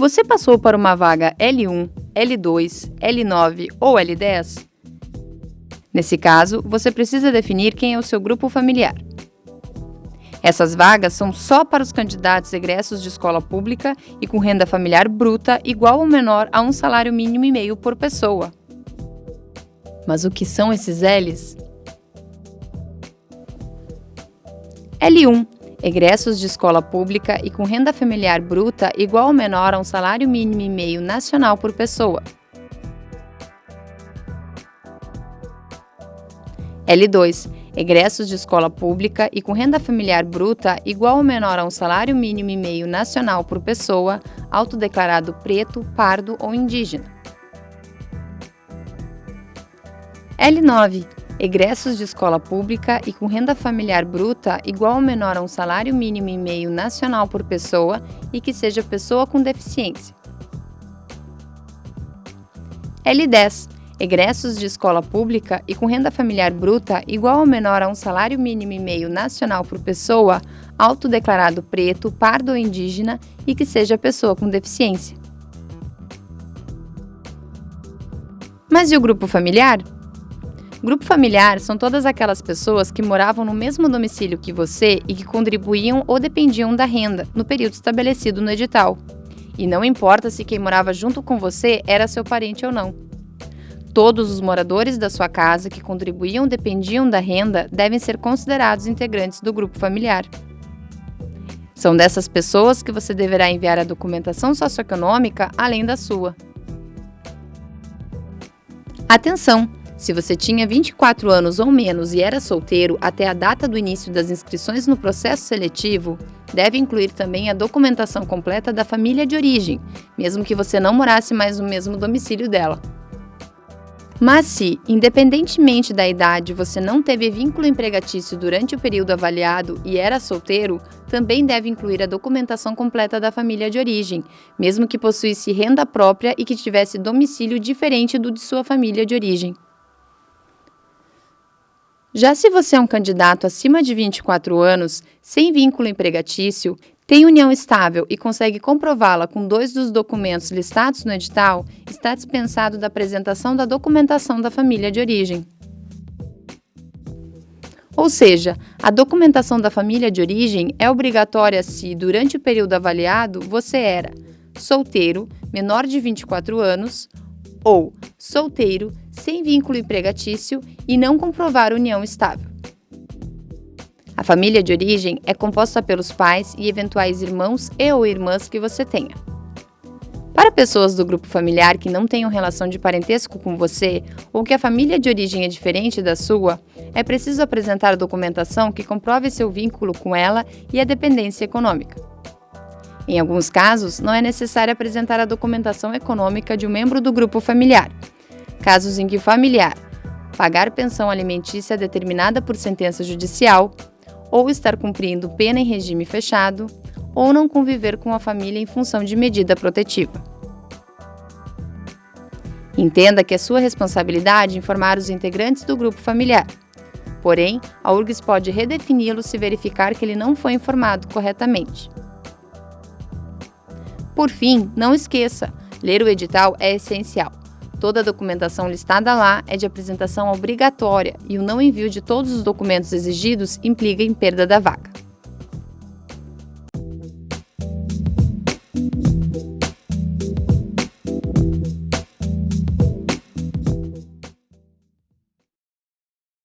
Você passou para uma vaga L1, L2, L9 ou L10? Nesse caso, você precisa definir quem é o seu grupo familiar. Essas vagas são só para os candidatos egressos de escola pública e com renda familiar bruta igual ou menor a um salário mínimo e meio por pessoa. Mas o que são esses Ls? L1 egressos de escola pública e com renda familiar bruta igual ou menor a um salário mínimo e meio nacional por pessoa. L2. Egressos de escola pública e com renda familiar bruta igual ou menor a um salário mínimo e meio nacional por pessoa, autodeclarado preto, pardo ou indígena. L9 egressos de escola pública e com renda familiar bruta igual ou menor a um salário mínimo e meio nacional por pessoa e que seja pessoa com deficiência. L10. Egressos de escola pública e com renda familiar bruta igual ou menor a um salário mínimo e meio nacional por pessoa, autodeclarado preto, pardo ou indígena e que seja pessoa com deficiência. Mas e o grupo familiar? Grupo familiar são todas aquelas pessoas que moravam no mesmo domicílio que você e que contribuíam ou dependiam da renda no período estabelecido no edital. E não importa se quem morava junto com você era seu parente ou não. Todos os moradores da sua casa que contribuíam ou dependiam da renda devem ser considerados integrantes do grupo familiar. São dessas pessoas que você deverá enviar a documentação socioeconômica além da sua. Atenção! Se você tinha 24 anos ou menos e era solteiro até a data do início das inscrições no processo seletivo, deve incluir também a documentação completa da família de origem, mesmo que você não morasse mais no mesmo domicílio dela. Mas se, independentemente da idade, você não teve vínculo empregatício durante o período avaliado e era solteiro, também deve incluir a documentação completa da família de origem, mesmo que possuísse renda própria e que tivesse domicílio diferente do de sua família de origem. Já se você é um candidato acima de 24 anos, sem vínculo empregatício, tem união estável e consegue comprová-la com dois dos documentos listados no edital, está dispensado da apresentação da documentação da família de origem. Ou seja, a documentação da família de origem é obrigatória se, durante o período avaliado, você era solteiro, menor de 24 anos, ou solteiro, sem vínculo empregatício e não comprovar união estável. A família de origem é composta pelos pais e eventuais irmãos e ou irmãs que você tenha. Para pessoas do grupo familiar que não tenham relação de parentesco com você ou que a família de origem é diferente da sua, é preciso apresentar documentação que comprove seu vínculo com ela e a dependência econômica. Em alguns casos, não é necessário apresentar a documentação econômica de um membro do grupo familiar. Casos em que o familiar pagar pensão alimentícia determinada por sentença judicial, ou estar cumprindo pena em regime fechado, ou não conviver com a família em função de medida protetiva. Entenda que é sua responsabilidade informar os integrantes do grupo familiar. Porém, a URGS pode redefini-lo se verificar que ele não foi informado corretamente. Por fim, não esqueça, ler o edital é essencial. Toda a documentação listada lá é de apresentação obrigatória e o não envio de todos os documentos exigidos implica em perda da vaga.